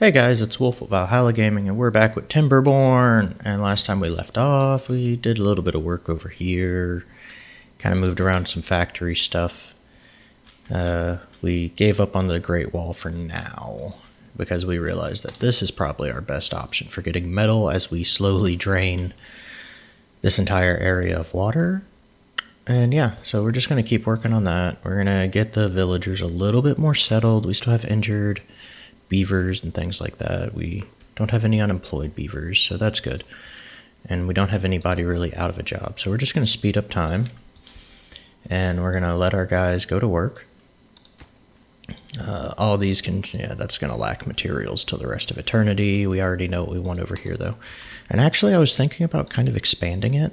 Hey guys, it's Wolf of Valhalla Gaming, and we're back with Timberborn. And last time we left off, we did a little bit of work over here, kind of moved around some factory stuff. Uh, we gave up on the Great Wall for now, because we realized that this is probably our best option for getting metal as we slowly drain this entire area of water. And yeah, so we're just going to keep working on that. We're going to get the villagers a little bit more settled. We still have injured beavers and things like that. We don't have any unemployed beavers, so that's good. And we don't have anybody really out of a job. So we're just going to speed up time. And we're going to let our guys go to work. Uh, all these can, yeah, that's going to lack materials till the rest of eternity. We already know what we want over here, though. And actually, I was thinking about kind of expanding it.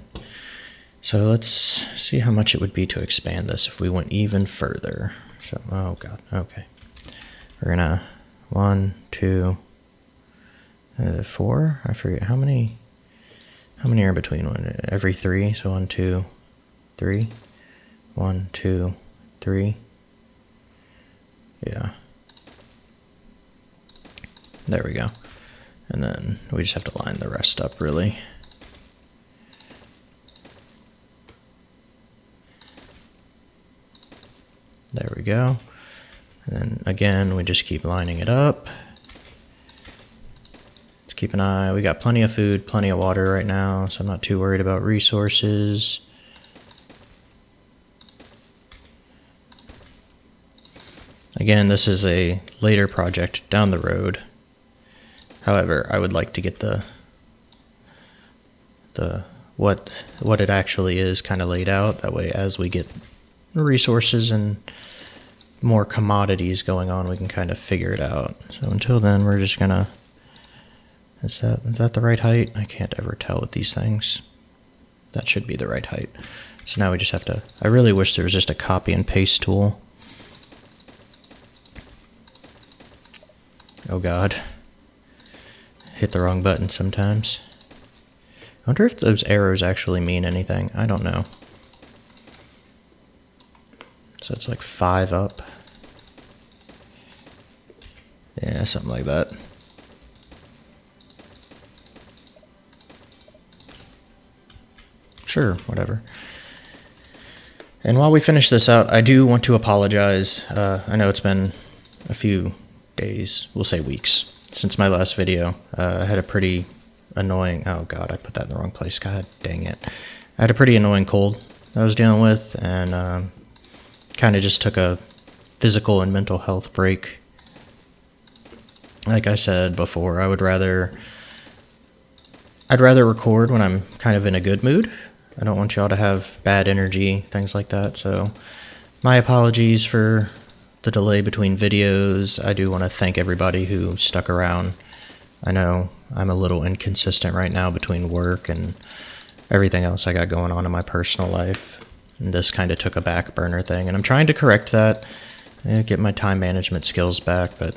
So let's see how much it would be to expand this if we went even further. So, oh god, okay. We're gonna one, two, uh, four. I forget how many. How many are between one? Every three. So one, two, three. One, two, three. Yeah. There we go. And then we just have to line the rest up really. There we go. And then again, we just keep lining it up. Let's keep an eye. We got plenty of food, plenty of water right now, so I'm not too worried about resources. Again, this is a later project down the road. However, I would like to get the the what what it actually is kind of laid out. That way, as we get resources and more commodities going on, we can kind of figure it out. So until then, we're just gonna. Is that is that the right height? I can't ever tell with these things. That should be the right height. So now we just have to. I really wish there was just a copy and paste tool. Oh God. Hit the wrong button sometimes. I wonder if those arrows actually mean anything. I don't know. So it's like five up. Yeah, something like that. Sure, whatever. And while we finish this out, I do want to apologize. Uh, I know it's been a few days, we'll say weeks, since my last video. Uh, I had a pretty annoying, oh god, I put that in the wrong place, god dang it. I had a pretty annoying cold that I was dealing with, and um, kind of just took a physical and mental health break. Like I said before, I would rather I'd rather record when I'm kind of in a good mood. I don't want y'all to have bad energy, things like that. So, my apologies for the delay between videos. I do want to thank everybody who stuck around. I know I'm a little inconsistent right now between work and everything else I got going on in my personal life. This kind of took a back burner thing, and I'm trying to correct that, eh, get my time management skills back. But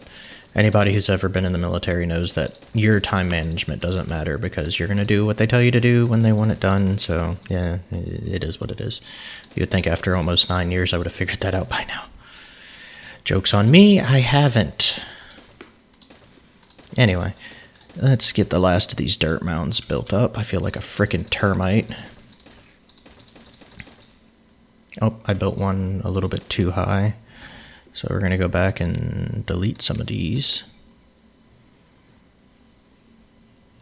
anybody who's ever been in the military knows that your time management doesn't matter because you're going to do what they tell you to do when they want it done. So, yeah, it is what it is. You would think after almost nine years I would have figured that out by now. Joke's on me, I haven't. Anyway, let's get the last of these dirt mounds built up. I feel like a freaking termite. Oh, I built one a little bit too high. So we're going to go back and delete some of these.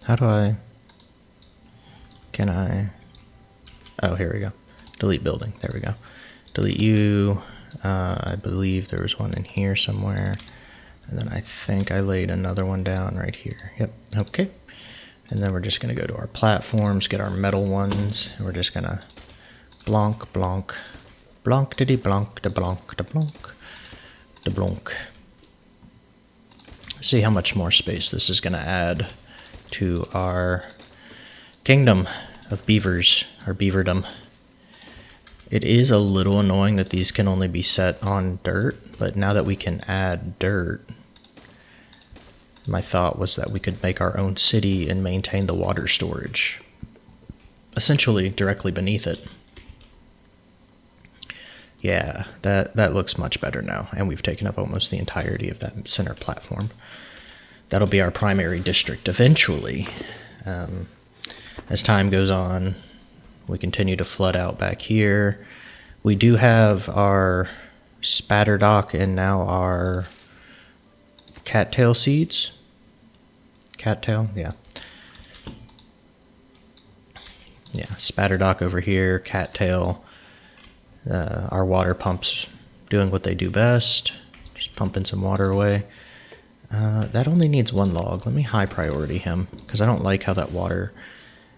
How do I... Can I... Oh, here we go. Delete building. There we go. Delete you. Uh, I believe there was one in here somewhere. And then I think I laid another one down right here. Yep. Okay. And then we're just going to go to our platforms, get our metal ones. And we're just going to blonk, blonk, Blanc de blanc de blanc de blanc de blanc. See how much more space this is going to add to our kingdom of beavers, our beaverdom. It is a little annoying that these can only be set on dirt, but now that we can add dirt, my thought was that we could make our own city and maintain the water storage, essentially directly beneath it. Yeah, that, that looks much better now, and we've taken up almost the entirety of that center platform. that'll be our primary district eventually. Um, as time goes on, we continue to flood out back here. We do have our spadderdock and now our cattail seeds. Cattail, yeah. Yeah, spadderdock over here, cattail. Uh, our water pumps doing what they do best, just pumping some water away. Uh, that only needs one log. Let me high priority him because I don't like how that water.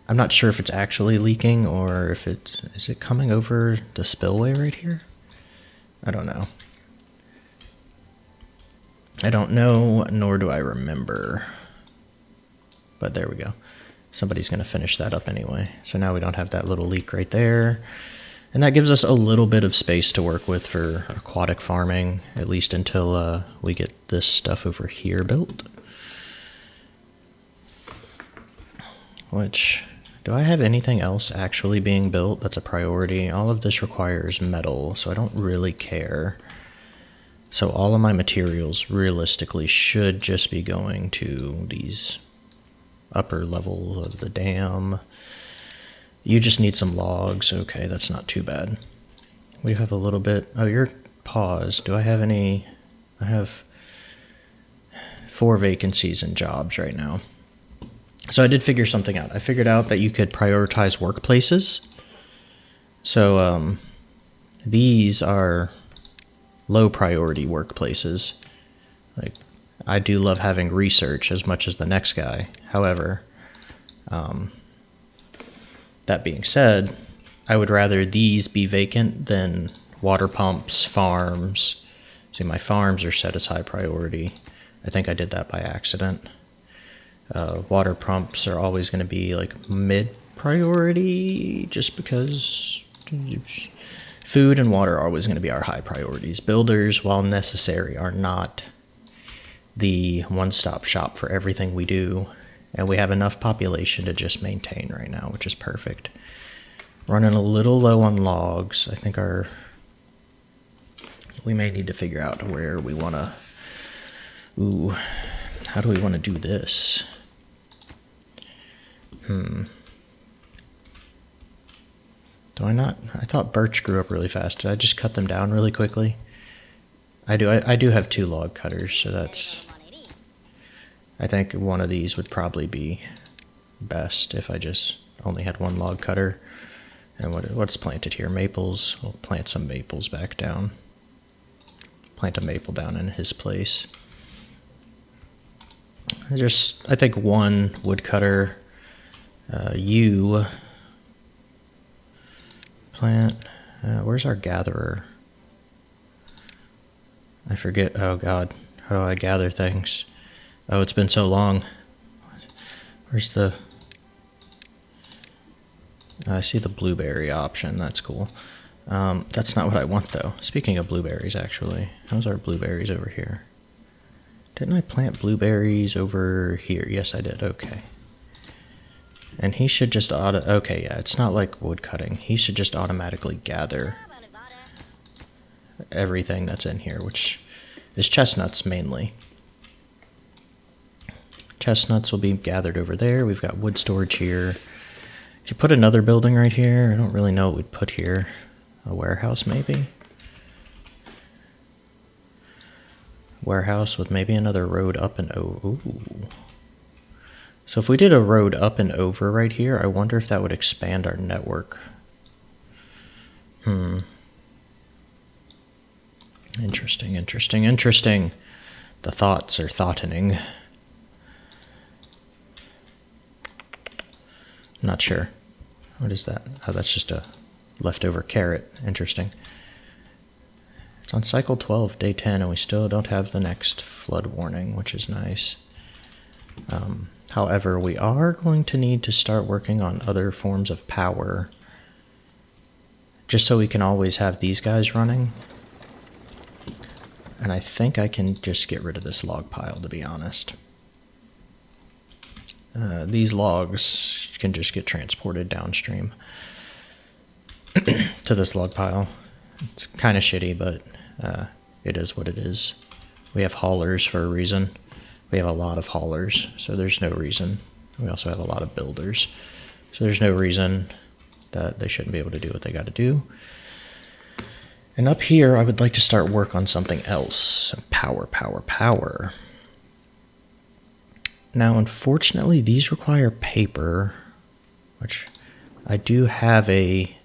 I'm not sure if it's actually leaking or if it is it coming over the spillway right here. I don't know. I don't know, nor do I remember. But there we go. Somebody's going to finish that up anyway. So now we don't have that little leak right there. And that gives us a little bit of space to work with for aquatic farming, at least until uh, we get this stuff over here built. Which, do I have anything else actually being built that's a priority? All of this requires metal, so I don't really care. So all of my materials realistically should just be going to these upper level of the dam. You just need some logs. Okay, that's not too bad. We have a little bit. Oh, you're paused. Do I have any? I have four vacancies and jobs right now. So I did figure something out. I figured out that you could prioritize workplaces. So um, these are low priority workplaces. Like I do love having research as much as the next guy. However, um, that being said, I would rather these be vacant than water pumps, farms. See, my farms are set as high priority. I think I did that by accident. Uh, water pumps are always going to be like mid priority just because food and water are always going to be our high priorities. Builders, while necessary, are not the one stop shop for everything we do. And we have enough population to just maintain right now, which is perfect. Running a little low on logs. I think our. We may need to figure out where we want to. Ooh, how do we want to do this? Hmm. Do I not? I thought birch grew up really fast. Did I just cut them down really quickly? I do. I, I do have two log cutters, so that's. I think one of these would probably be best if I just only had one log cutter. And what what's planted here? Maples. We'll plant some maples back down. Plant a maple down in his place. Just, I think one woodcutter. Uh, you plant. Uh, where's our gatherer? I forget. Oh God, how do I gather things? Oh, it's been so long. Where's the? I see the blueberry option. That's cool. Um, that's not what I want though. Speaking of blueberries, actually, how's our blueberries over here? Didn't I plant blueberries over here? Yes, I did. Okay. And he should just auto. Okay, yeah, it's not like wood cutting. He should just automatically gather everything that's in here, which is chestnuts mainly. Chestnuts will be gathered over there. We've got wood storage here. If you put another building right here, I don't really know what we'd put here. A warehouse, maybe? Warehouse with maybe another road up and. Ooh. So if we did a road up and over right here, I wonder if that would expand our network. Hmm. Interesting, interesting, interesting. The thoughts are thoughting. Not sure. What is that? Oh, that's just a leftover carrot. Interesting. It's on cycle 12, day 10, and we still don't have the next flood warning, which is nice. Um, However, we are going to need to start working on other forms of power just so we can always have these guys running. And I think I can just get rid of this log pile, to be honest. Uh, these logs can just get transported downstream to this log pile. It's kind of shitty, but uh, it is what it is. We have haulers for a reason. We have a lot of haulers, so there's no reason. We also have a lot of builders, so there's no reason that they shouldn't be able to do what they got to do. And up here, I would like to start work on something else. Power, power, power. Now, unfortunately, these require paper, which I do have a.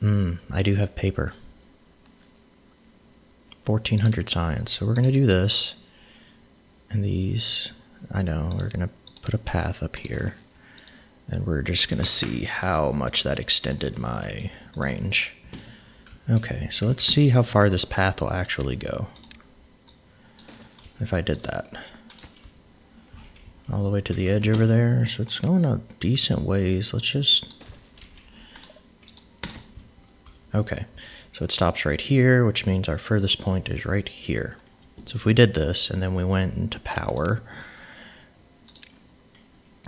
Hmm, I do have paper. 1400 science. So we're going to do this. And these, I know, we're going to put a path up here. And we're just going to see how much that extended my range. Okay, so let's see how far this path will actually go. If I did that. All the way to the edge over there. So it's going a decent ways. Let's just... Okay, so it stops right here, which means our furthest point is right here. So if we did this and then we went into power,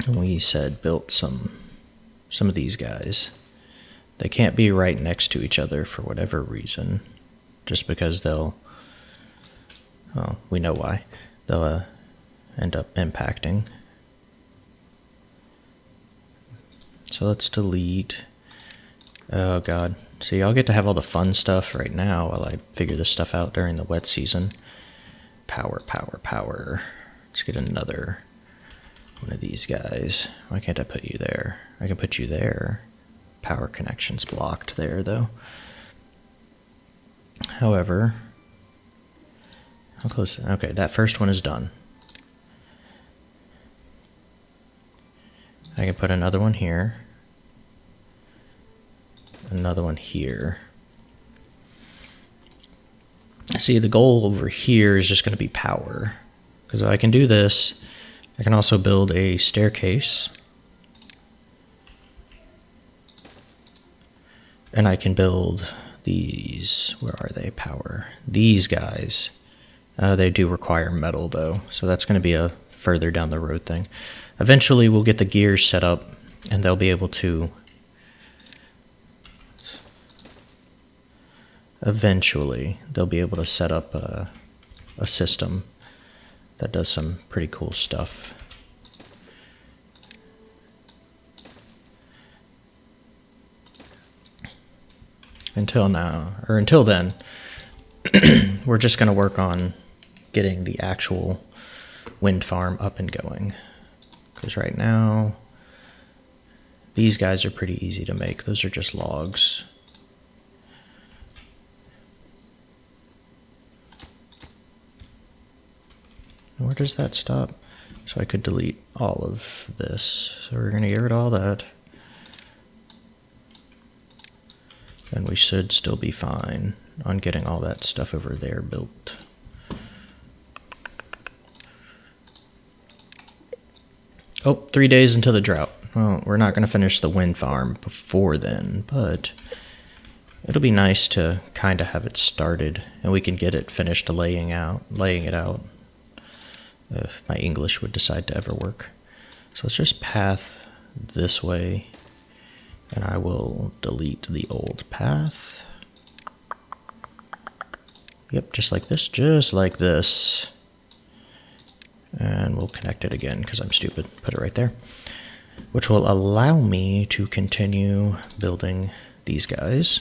and we said built some some of these guys, they can't be right next to each other for whatever reason, just because they'll. Well, we know why. They'll uh, end up impacting. So let's delete. Oh god. See, I'll get to have all the fun stuff right now while I figure this stuff out during the wet season. Power, power, power. Let's get another one of these guys. Why can't I put you there? I can put you there. Power connection's blocked there, though. However, how close? Okay, that first one is done. I can put another one here. Another one here. See, the goal over here is just going to be power. Because if I can do this, I can also build a staircase. And I can build these, where are they, power? These guys. Uh, they do require metal though, so that's going to be a further down the road thing. Eventually we'll get the gears set up and they'll be able to eventually they'll be able to set up a, a system that does some pretty cool stuff. Until now, or until then, we're just going to work on getting the actual wind farm up and going. Because right now, these guys are pretty easy to make. Those are just logs. Where does that stop? So I could delete all of this. So we're going to get rid of all that. And we should still be fine on getting all that stuff over there built. Oh, three days until the drought. Well, we're not going to finish the wind farm before then, but it'll be nice to kind of have it started and we can get it finished laying out, laying it out if my English would decide to ever work. So let's just path this way and I will delete the old path. Yep, just like this, just like this. And we'll connect it again because I'm stupid. Put it right there. Which will allow me to continue building these guys.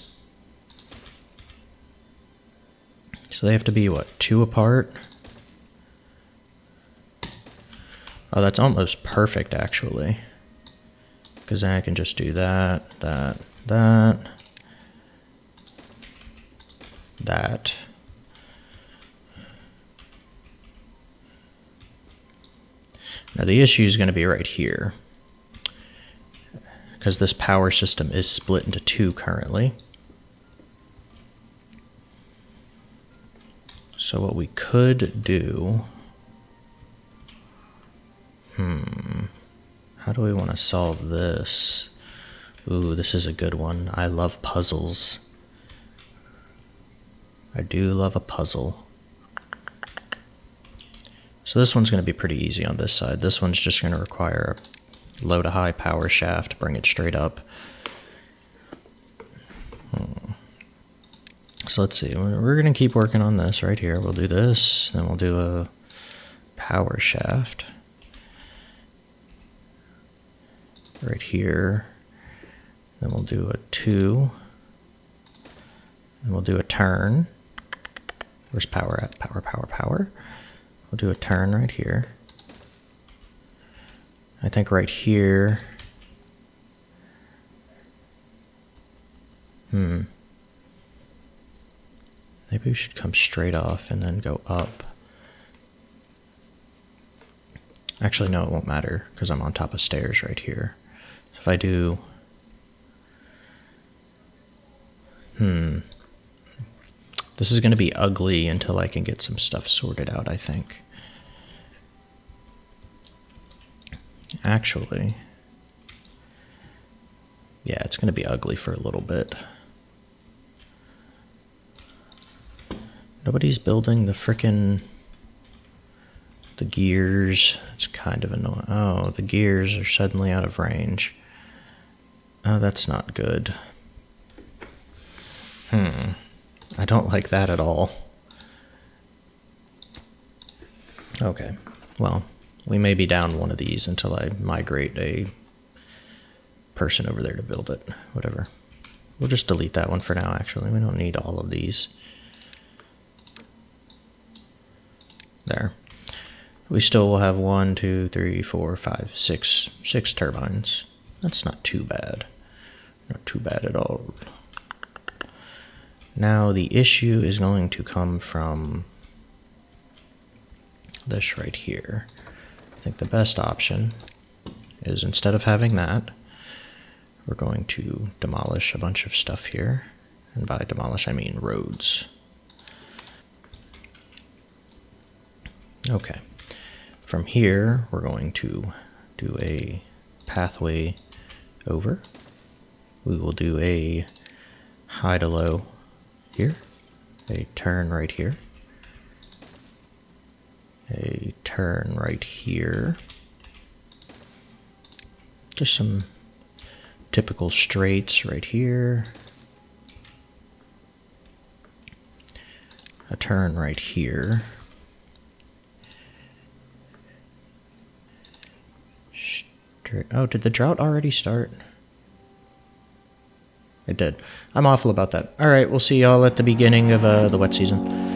So they have to be, what, two apart? Oh, that's almost perfect, actually. Because then I can just do that, that, that, that. Now the issue is going to be right here. Because this power system is split into two currently. So what we could do Hmm. How do we want to solve this? Ooh, this is a good one. I love puzzles. I do love a puzzle. So this one's going to be pretty easy on this side. This one's just going to require a low to high power shaft to bring it straight up. Hmm. So let's see. We're going to keep working on this right here. We'll do this, then we'll do a power shaft right here. Then we'll do a two. And we'll do a turn. Where's power at? Power, power, power. We'll do a turn right here. I think right here. Hmm. Maybe we should come straight off and then go up. Actually, no, it won't matter because I'm on top of stairs right here. So if I do... Hmm. This is going to be ugly until I can get some stuff sorted out, I think. Actually... Yeah, it's going to be ugly for a little bit. Nobody's building the frickin' the gears. It's kind of annoying. Oh, the gears are suddenly out of range. Oh, that's not good. Hmm. I don't like that at all. Okay. Well, we may be down one of these until I migrate a person over there to build it. Whatever. We'll just delete that one for now, actually. We don't need all of these. There. We still will have one, two, three, four, five, six, six turbines. That's not too bad. Not too bad at all. Now the issue is going to come from this right here. I think the best option is instead of having that, we're going to demolish a bunch of stuff here. And by demolish, I mean roads. Okay. From here, we're going to do a pathway over. We will do a high to low here, a turn right here, a turn right here. Just some typical straights right here. A turn right here. Straight. Oh, did the drought already start? It did. I'm awful about that. Alright, we'll see y'all at the beginning of uh, the wet season.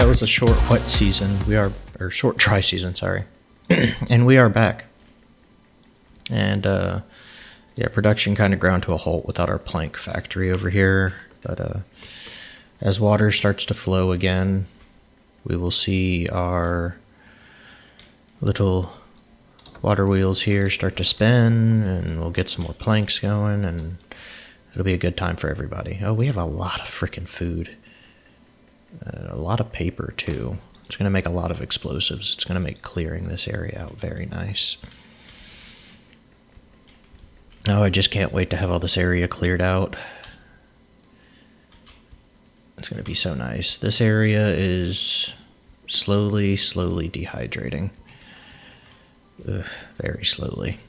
That was a short wet season. We are, or short dry season, sorry. and we are back. And, uh, yeah, production kind of ground to a halt without our plank factory over here. But, uh, as water starts to flow again, we will see our little water wheels here start to spin and we'll get some more planks going and it'll be a good time for everybody. Oh, we have a lot of freaking food a lot of paper too. It's going to make a lot of explosives. It's going to make clearing this area out very nice. Oh, I just can't wait to have all this area cleared out. It's going to be so nice. This area is slowly, slowly dehydrating. Ugh, very slowly.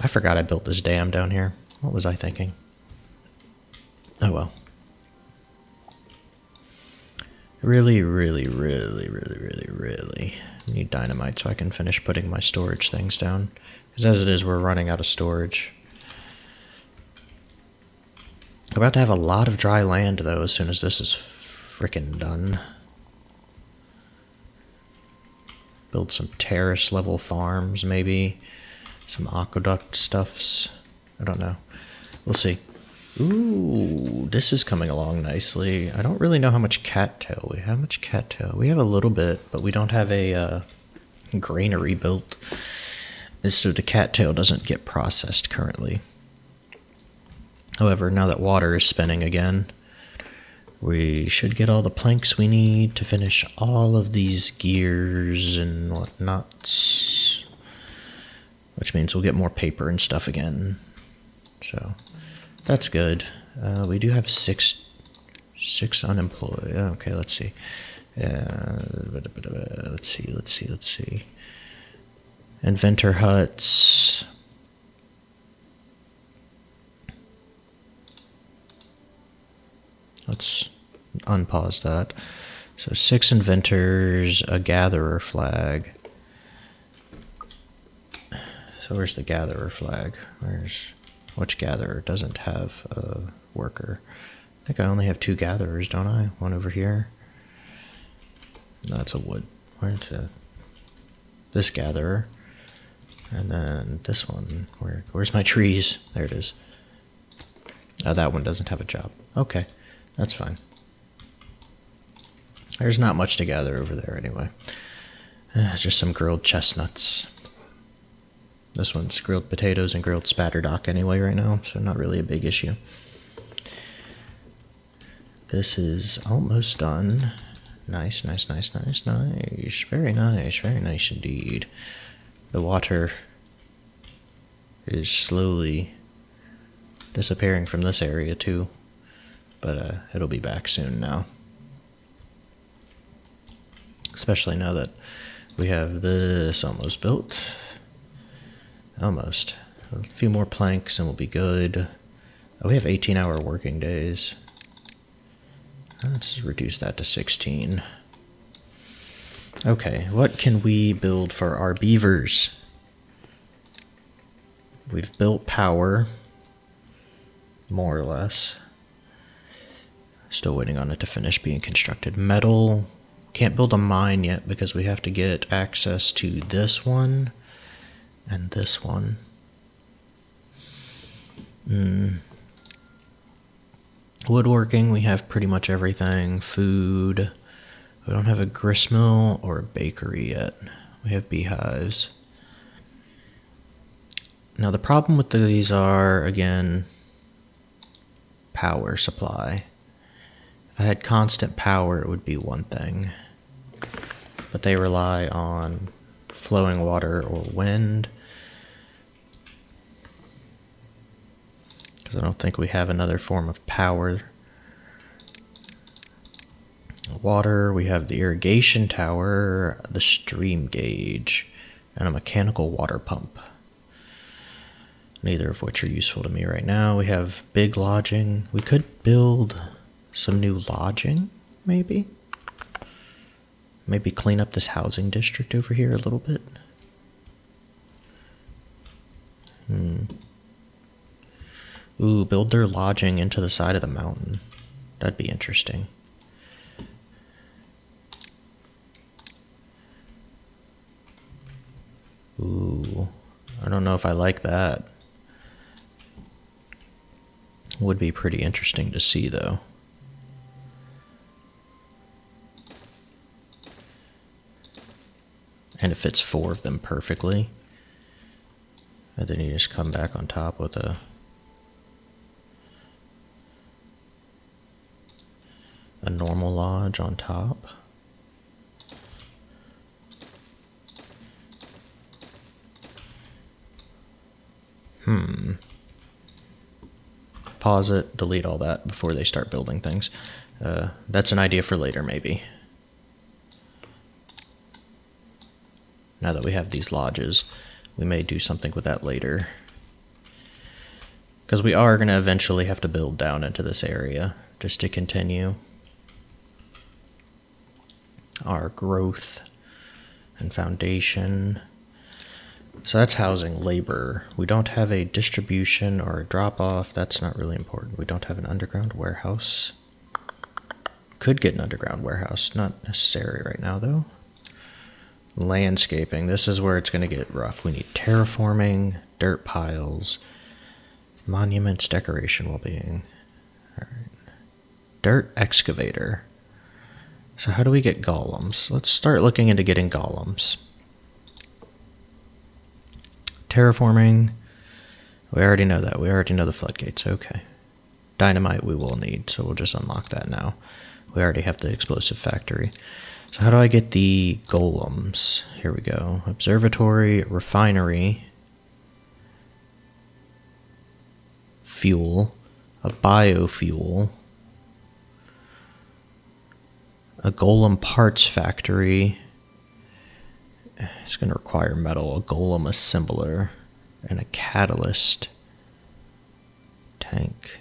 I forgot I built this dam down here. What was I thinking? Oh well. Really, really, really, really, really, really need dynamite so I can finish putting my storage things down. Because as it is, we're running out of storage. We're about to have a lot of dry land, though, as soon as this is freaking done. Build some terrace level farms, maybe. Some aqueduct stuffs. I don't know. We'll see. Ooh, this is coming along nicely. I don't really know how much cattail we have. How much cattail? We have a little bit, but we don't have a uh, granary built. So the cattail doesn't get processed currently. However, now that water is spinning again, we should get all the planks we need to finish all of these gears and whatnots. Which means we'll get more paper and stuff again. So that's good. Uh, we do have six six unemployed. Okay, let's see. Uh, let's see, let's see, let's see. Inventor huts. Let's unpause that. So six inventors, a gatherer flag. So where's the gatherer flag? Where's which gatherer doesn't have a worker? I think I only have two gatherers, don't I? One over here. That's a wood. Where's a, this gatherer? And then this one. Where where's my trees? There it is. Oh, that one doesn't have a job. Okay. That's fine. There's not much to gather over there anyway. Uh, just some grilled chestnuts. This one's grilled potatoes and grilled spadderdock anyway right now, so not really a big issue. This is almost done. Nice, nice, nice, nice, nice. Very nice, very nice indeed. The water is slowly disappearing from this area too but uh, it'll be back soon now. Especially now that we have this almost built. Almost. A few more planks and we'll be good. Oh, we have 18 hour working days. Uh, let's reduce that to 16. Okay, what can we build for our beavers? We've built power, more or less. Still waiting on it to finish being constructed. Metal. Can't build a mine yet because we have to get access to this one and this one. Mm. Woodworking, we have pretty much everything. Food. We don't have a gristmill or a bakery yet. We have beehives. Now the problem with these are, again, power supply. If I had constant power, it would be one thing. But they rely on flowing water or wind. Because I don't think we have another form of power. Water, we have the irrigation tower, the stream gauge, and a mechanical water pump. Neither of which are useful to me right now. We have big lodging. We could build some new lodging, maybe? Maybe clean up this housing district over here a little bit. Hmm. Ooh, build their lodging into the side of the mountain. That'd be interesting. Ooh, I don't know if I like that. Would be pretty interesting to see, though. and it fits four of them perfectly. And then you just come back on top with a a normal lodge on top. Hmm. Pause it, delete all that before they start building things. Uh, that's an idea for later, maybe. now that we have these lodges. We may do something with that later. Because we are going to eventually have to build down into this area just to continue our growth and foundation. So that's housing labor. We don't have a distribution or a drop off. That's not really important. We don't have an underground warehouse. Could get an underground warehouse. Not necessary right now, though. Landscaping. This is where it's going to get rough. We need terraforming, dirt piles, monuments, decoration, well being. All right. Dirt excavator. So, how do we get golems? Let's start looking into getting golems. Terraforming. We already know that. We already know the floodgates. Okay. Dynamite we will need, so we'll just unlock that now. We already have the explosive factory. So how do I get the golems? Here we go. Observatory, refinery, fuel, a biofuel, a golem parts factory. It's going to require metal, a golem assembler, and a catalyst tank.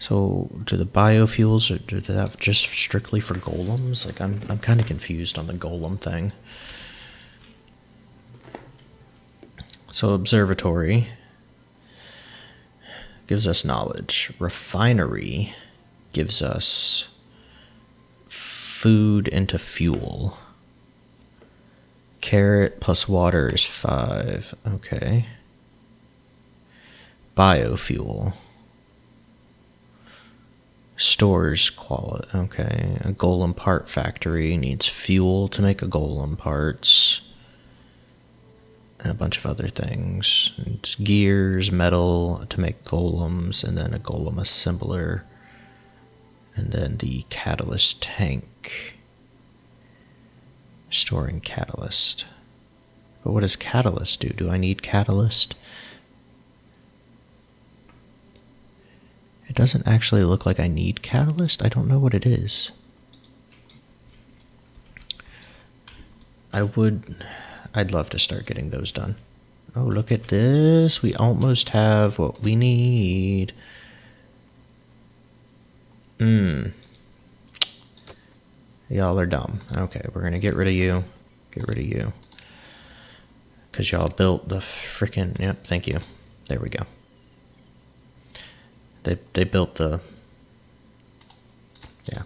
So, do the biofuels or do they have just strictly for golems? Like, I'm I'm kind of confused on the golem thing. So, observatory gives us knowledge. Refinery gives us food into fuel. Carrot plus water is five. Okay. Biofuel stores quality. Okay, a golem part factory needs fuel to make a golem parts, and a bunch of other things. It's gears, metal to make golems, and then a golem assembler, and then the catalyst tank. Storing catalyst. But what does catalyst do? Do I need catalyst? It doesn't actually look like I need catalyst. I don't know what it is. I would, I'd love to start getting those done. Oh, look at this. We almost have what we need. Hmm. Y'all are dumb. Okay, we're to get rid of you. Get rid of you. Because y'all built the freaking. Yep, thank you. There we go. They they built the yeah.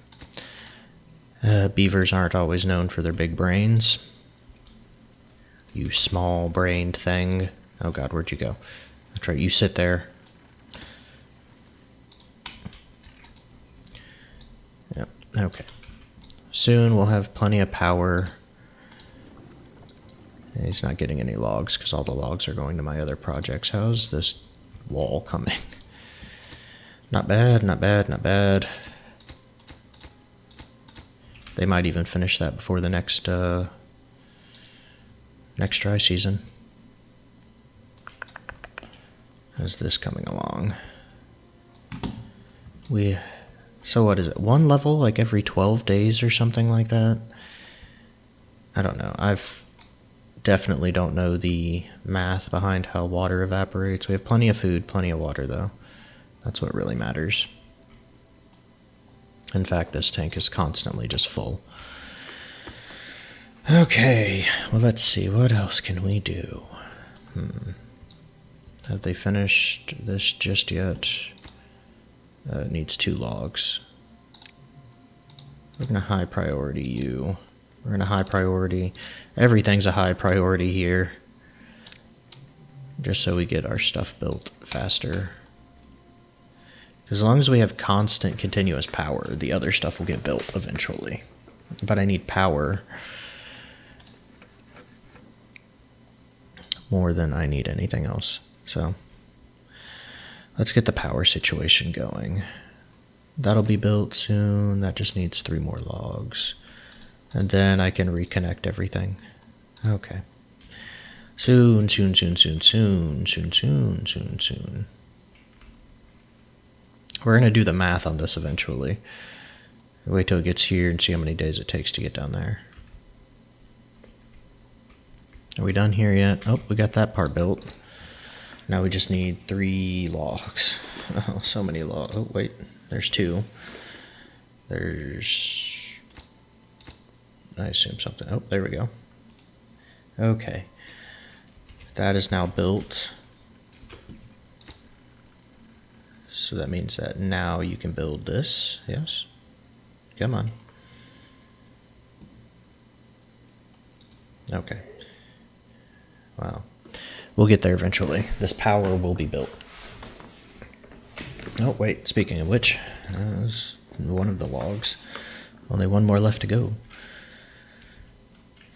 Uh, beavers aren't always known for their big brains. You small brained thing. Oh god, where'd you go? That's right, you sit there. Yep, okay. Soon we'll have plenty of power. He's not getting any logs because all the logs are going to my other projects. How's this wall coming? Not bad, not bad, not bad. They might even finish that before the next uh, next dry season. How's this coming along? We so what is it? One level like every 12 days or something like that? I don't know. I've definitely don't know the math behind how water evaporates. We have plenty of food, plenty of water though. That's what really matters. In fact, this tank is constantly just full. Okay, well, let's see. What else can we do? Hmm. Have they finished this just yet? Uh, it needs two logs. We're going to high priority you. We're going to high priority. Everything's a high priority here. Just so we get our stuff built faster. As long as we have constant continuous power, the other stuff will get built eventually. But I need power more than I need anything else. So let's get the power situation going. That'll be built soon. That just needs three more logs. And then I can reconnect everything. Okay. Soon, soon, soon, soon, soon, soon, soon, soon, soon. We're going to do the math on this eventually. Wait till it gets here and see how many days it takes to get down there. Are we done here yet? Oh, we got that part built. Now we just need three logs. Oh, so many logs. Oh, wait. There's two. There's... I assume something. Oh, there we go. Okay. That is now built. So that means that now you can build this. Yes. Come on. Okay. Wow. We'll get there eventually. This power will be built. Oh, wait. Speaking of which, that was one of the logs. Only one more left to go.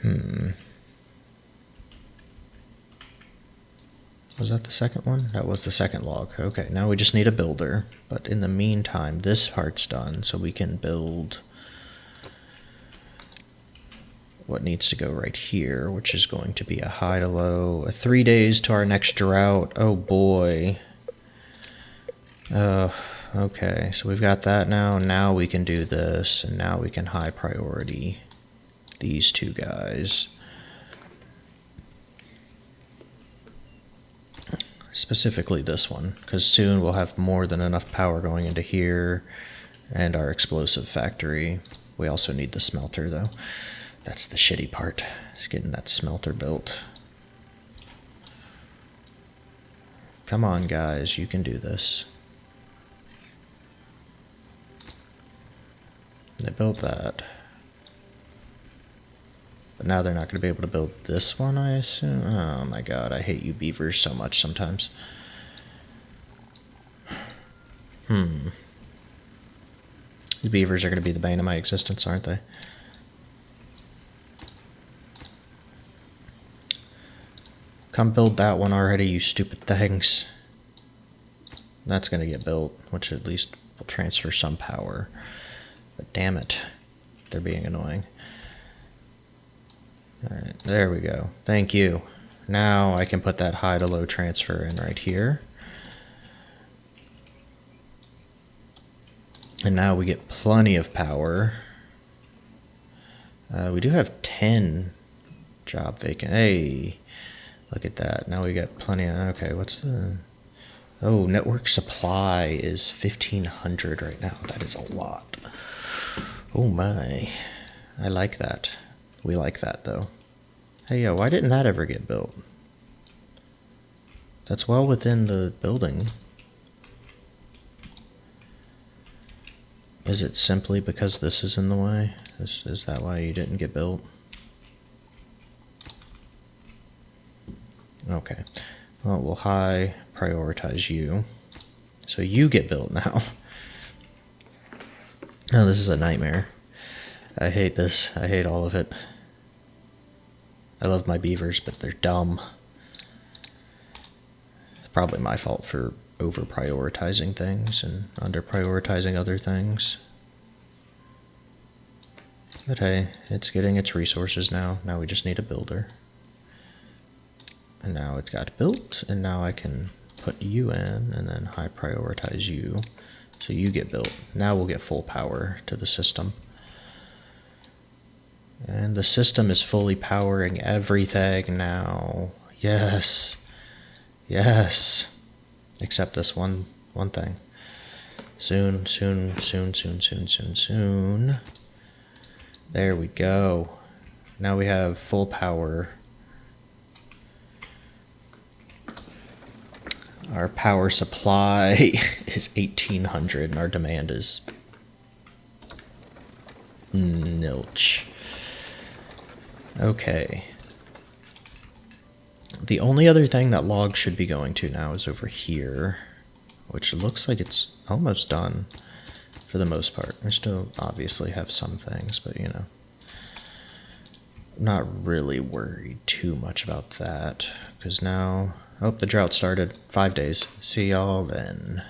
Hmm. Was that the second one? That was the second log. Okay, now we just need a builder. But in the meantime, this part's done, so we can build what needs to go right here, which is going to be a high to low. A three days to our next drought. Oh boy. Uh, okay, so we've got that now. Now we can do this, and now we can high priority these two guys. Specifically this one, because soon we'll have more than enough power going into here and our explosive factory. We also need the smelter though. That's the shitty part, is getting that smelter built. Come on guys, you can do this. They built that. But now they're not going to be able to build this one, I assume. Oh my god, I hate you beavers so much sometimes. Hmm. The beavers are going to be the bane of my existence, aren't they? Come build that one already, you stupid things. That's to get built, which at least will transfer some power. But damn it, they're being annoying. Alright, there we go. Thank you. Now I can put that high to low transfer in right here. And now we get plenty of power. Uh, we do have 10 job vacant. Hey, look at that. Now we got plenty of, okay, what's the, oh, network supply is 1500 right now. That is a lot. Oh my, I like that. We like that though. Hey, yo, why didn't that ever get built? That's well within the building. Is it simply because this is in the way? Is, is that why you didn't get built? Okay. Well, we'll high prioritize you. So you get built now. Oh, this is a nightmare. I hate this. I hate all of it. I love my beavers, but they're dumb. Probably my fault for over prioritizing things and under prioritizing other things. But hey, it's getting its resources now. Now we just need a builder. And now it's got built, and now I can put you in and then high prioritize you. So you get built. Now we'll get full power to the system. And the system is fully powering everything now. Yes. Yes. Except this one one thing. Soon, soon, soon, soon, soon, soon, soon. There we go. Now we have full power. Our power supply is 1800 and our demand is nilch. Okay. The only other thing that log should be going to now is over here, which looks like it's almost done for the most part. We still obviously have some things, but you know. Not really worried too much about that, because now... Oh, the drought started. Five days. See y'all then.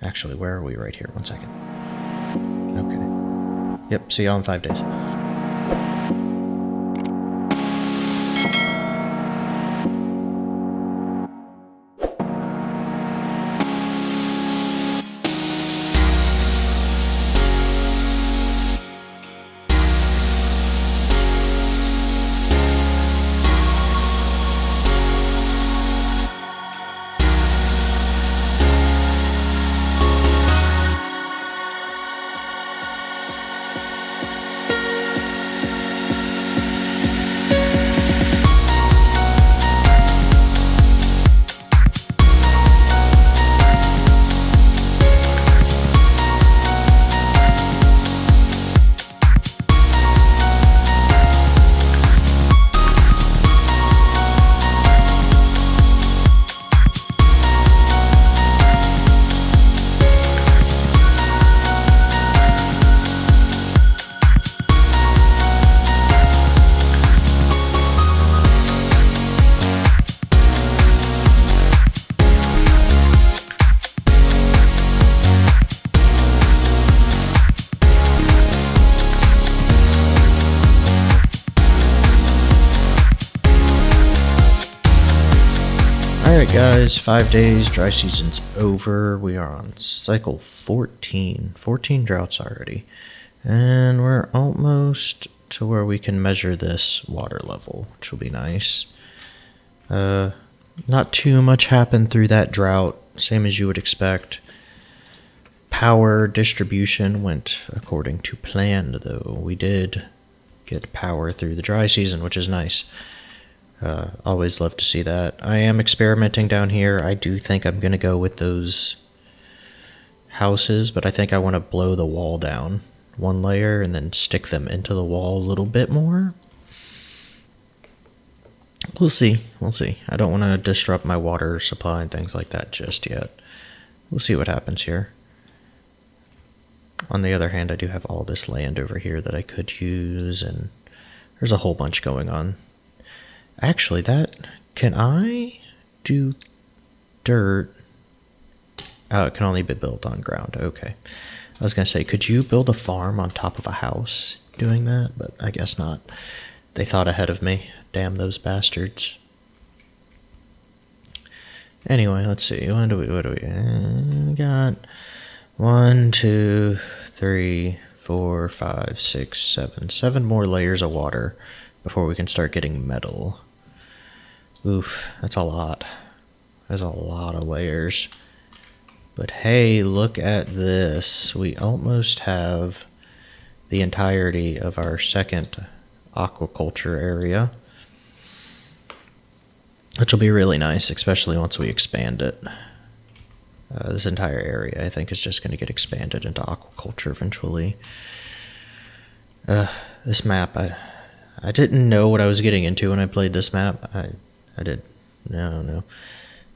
Actually, where are we? Right here. One second. Okay. Yep, see y'all in five days. Guys, five days, dry season's over. We are on cycle 14. 14 droughts already. And we're almost to where we can measure this water level, which will be nice. Uh, not too much happened through that drought, same as you would expect. Power distribution went according to plan, though. We did get power through the dry season, which is nice. Uh, always love to see that. I am experimenting down here. I do think I'm going to go with those houses, but I think I want to blow the wall down one layer and then stick them into the wall a little bit more. We'll see. We'll see. I don't want to disrupt my water supply and things like that just yet. We'll see what happens here. On the other hand, I do have all this land over here that I could use, and there's a whole bunch going on. Actually, that... Can I do dirt? Oh, it can only be built on ground. Okay. I was going to say, could you build a farm on top of a house doing that? But I guess not. They thought ahead of me. Damn those bastards. Anyway, let's see. What do we, what do we, uh, we got? One, two, three, four, five, six, seven. Seven more layers of water before we can start getting metal. Oof, that's a lot. There's a lot of layers. But hey, look at this. We almost have the entirety of our second aquaculture area. Which will be really nice, especially once we expand it. Uh, this entire area, I think, is just going to get expanded into aquaculture eventually. Uh, this map, I, I didn't know what I was getting into when I played this map. I, I did, no, no.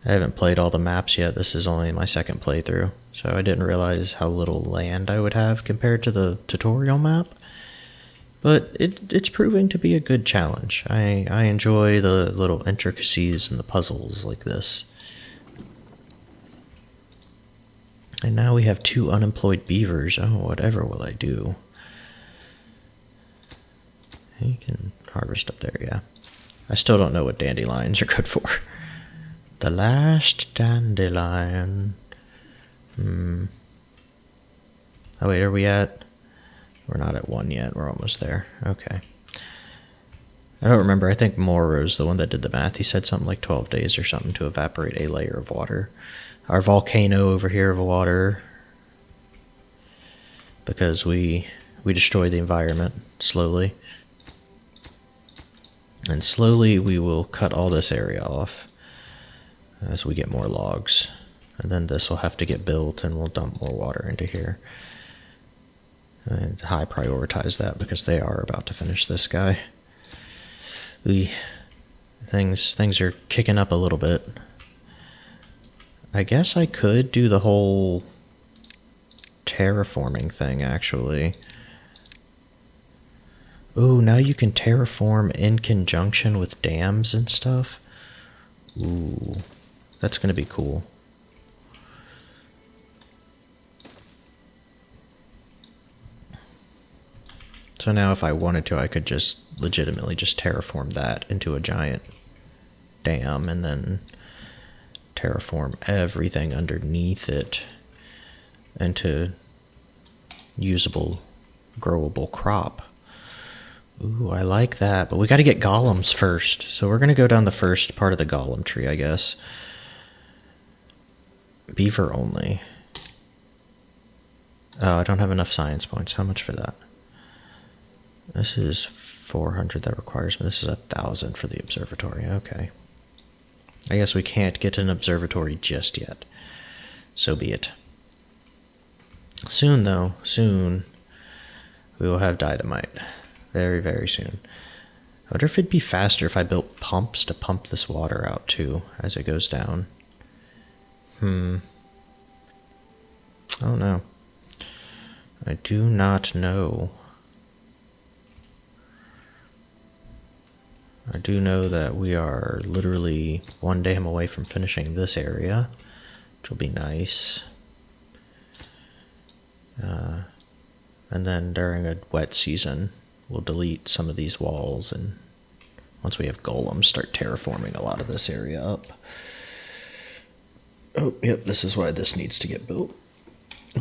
I haven't played all the maps yet. This is only my second playthrough, so I didn't realize how little land I would have compared to the tutorial map. But it, it's proving to be a good challenge. I, I enjoy the little intricacies and the puzzles like this. And now we have two unemployed beavers. Oh, whatever will I do? You can harvest up there, yeah. I still don't know what dandelions are good for. The last dandelion. Hmm. Oh wait, are we at? We're not at one yet. We're almost there. Okay. I don't remember. I think Moro's the one that did the math. He said something like 12 days or something to evaporate a layer of water our volcano over here of water because we we destroy the environment slowly. And slowly we will cut all this area off as we get more logs. And then this will have to get built and we'll dump more water into here. And high prioritize that because they are about to finish this guy. The things things are kicking up a little bit. I guess I could do the whole terraforming thing, actually. Ooh, now you can terraform in conjunction with dams and stuff. Ooh, that's going to be cool. So now if I wanted to, I could just legitimately just terraform that into a giant dam and then terraform everything underneath it into usable, growable crop. Ooh, I like that. But we got to get golems first. So we're going to go down the first part of the golem tree, I guess. Beaver only. Oh, I don't have enough science points. How much for that? This is 400 that requires me. This is a 1,000 for the observatory. Okay. I guess we can't get an observatory just yet. So be it. Soon, though, soon, we will have dynamite. Very, very soon. I wonder if it'd be faster if I built pumps to pump this water out too as it goes down. Hmm. Oh no. I do not know. I do know that we are literally one dam away from finishing this area, which will be nice. Uh, and then during a wet season, we'll delete some of these walls and once we have golems, start terraforming a lot of this area up. Oh, yep, this is why this needs to get built.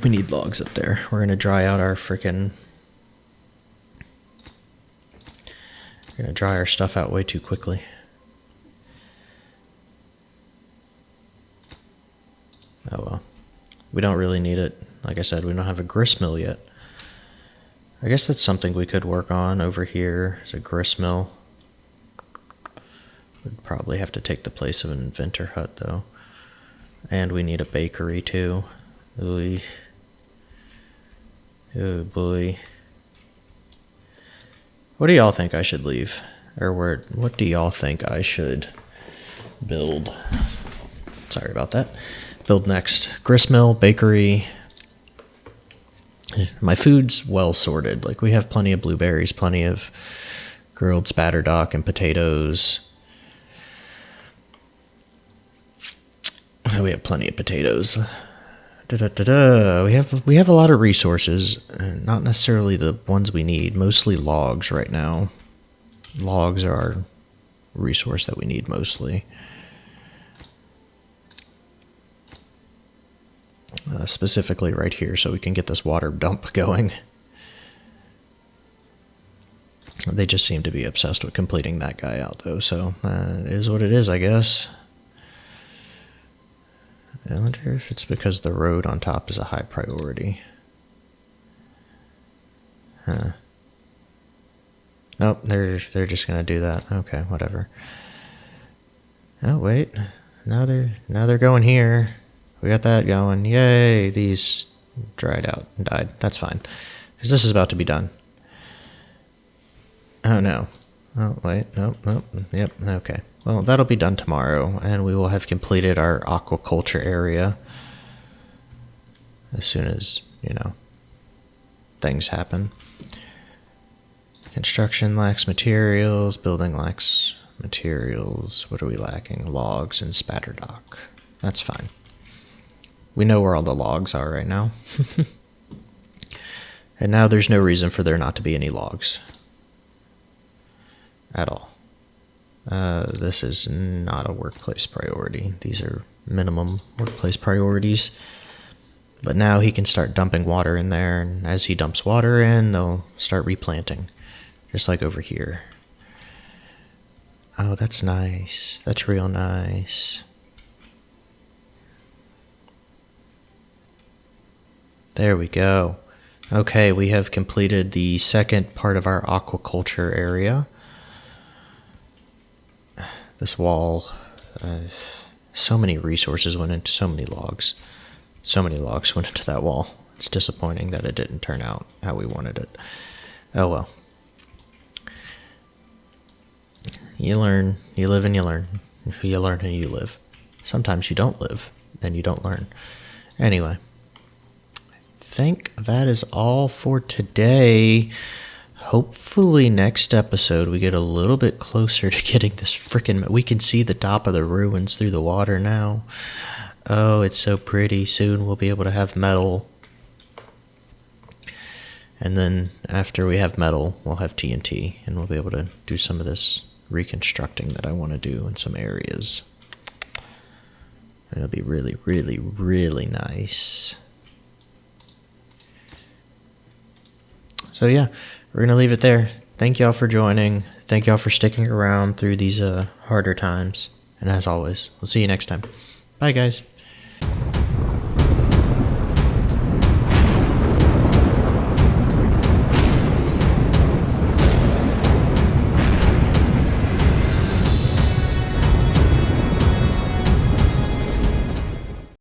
We need logs up there. We're gonna dry out our freaking. We're gonna dry our stuff out way too quickly. Oh well. We don't really need it. Like I said, we don't have a grist mill yet. I guess that's something we could work on over here. It's a grist mill. Would probably have to take the place of an inventor hut though. And we need a bakery too. Ooh. Oh boy. What do y'all think I should leave? Or where what do y'all think I should build? Sorry about that. Build next. Gristmill, bakery. My food's well sorted. Like we have plenty of blueberries, plenty of grilled spadderdock and potatoes. We have plenty of potatoes. Da, da, da. We have we have a lot of resources, not necessarily the ones we need. Mostly logs right now. Logs are our resource that we need mostly. Uh, specifically right here, so we can get this water dump going. They just seem to be obsessed with completing that guy out, though. So uh, what it is, I guess. I wonder if it's because the road on top is a high priority. Huh. Nope, they're they're just gonna do that. Okay, whatever. Oh wait, now they're now they're going here. We got that going. Yay! These dried out and died. That's fine, because this is about to be done. Oh no. Oh wait, nope, nope. Yep. Okay. Well, that'll be done tomorrow, and we will have completed our aquaculture area as soon as, you know, things happen. Construction lacks materials, building lacks materials. What are we lacking? Logs and spadderdock. That's fine. We know where all the logs are right now. and now there's no reason for there not to be any logs. At all. Uh, this is not a workplace priority. These are minimum workplace priorities. But now he can start dumping water in there, and as he dumps water in, they'll start replanting, just like over here. Oh, that's nice. That's real nice. There we go. Okay, we have completed the second part of our aquaculture area this wall. Uh, so many resources went into so many logs. So many logs went into that wall. It's disappointing that it didn't turn out how we wanted it. Oh well. You learn, you live and you learn. You learn and you live. Sometimes you don't live and you don't learn. Anyway, think that is all for today. Hopefully next episode we get a little bit closer to getting this freaking we can see the top of the ruins through the water now. Oh it's so pretty. Soon we'll be able to have metal. And then after we have metal we'll have tnt and we'll be able to do some of this reconstructing that i want to do in some areas. It'll be really really really nice so yeah we're to leave it there. Thank y'all for joining. Thank y'all for sticking around through these uh, harder times. And as always, we'll see you next time. Bye, guys.